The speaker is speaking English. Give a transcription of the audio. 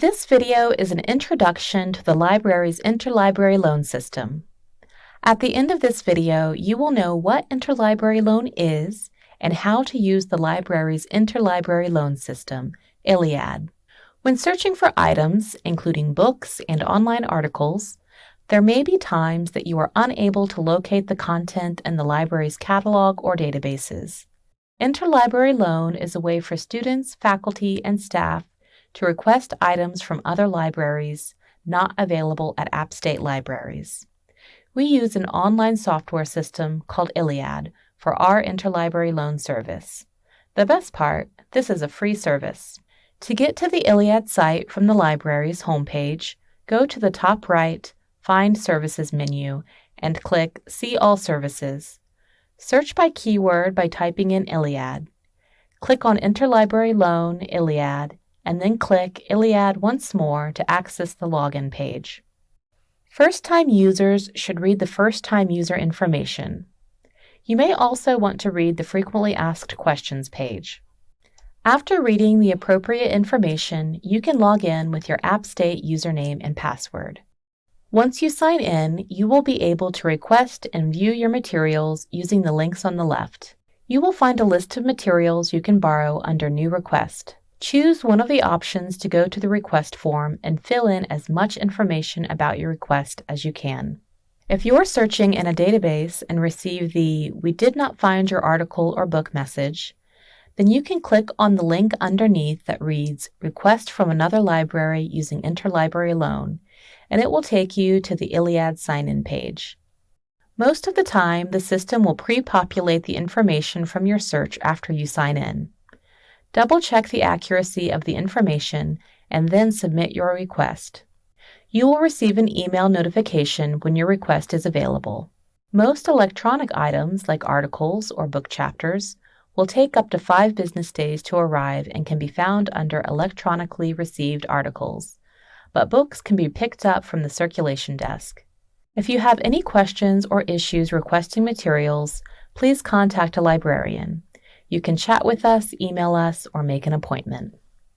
This video is an introduction to the library's interlibrary loan system. At the end of this video, you will know what interlibrary loan is and how to use the library's interlibrary loan system, ILLiad. When searching for items, including books and online articles, there may be times that you are unable to locate the content in the library's catalog or databases. Interlibrary loan is a way for students, faculty, and staff to request items from other libraries not available at App State libraries. We use an online software system called ILLiad for our interlibrary loan service. The best part, this is a free service. To get to the ILLiad site from the library's homepage, go to the top right, Find Services menu, and click See All Services. Search by keyword by typing in ILLiad. Click on Interlibrary Loan ILLiad and then click ILLiad once more to access the login page. First-time users should read the first-time user information. You may also want to read the Frequently Asked Questions page. After reading the appropriate information, you can log in with your AppState username and password. Once you sign in, you will be able to request and view your materials using the links on the left. You will find a list of materials you can borrow under New Request. Choose one of the options to go to the request form and fill in as much information about your request as you can. If you're searching in a database and receive the We did not find your article or book message, then you can click on the link underneath that reads Request from another library using Interlibrary Loan, and it will take you to the ILLiad sign-in page. Most of the time, the system will pre-populate the information from your search after you sign in. Double check the accuracy of the information and then submit your request. You will receive an email notification when your request is available. Most electronic items, like articles or book chapters, will take up to five business days to arrive and can be found under Electronically Received Articles, but books can be picked up from the circulation desk. If you have any questions or issues requesting materials, please contact a librarian. You can chat with us, email us, or make an appointment.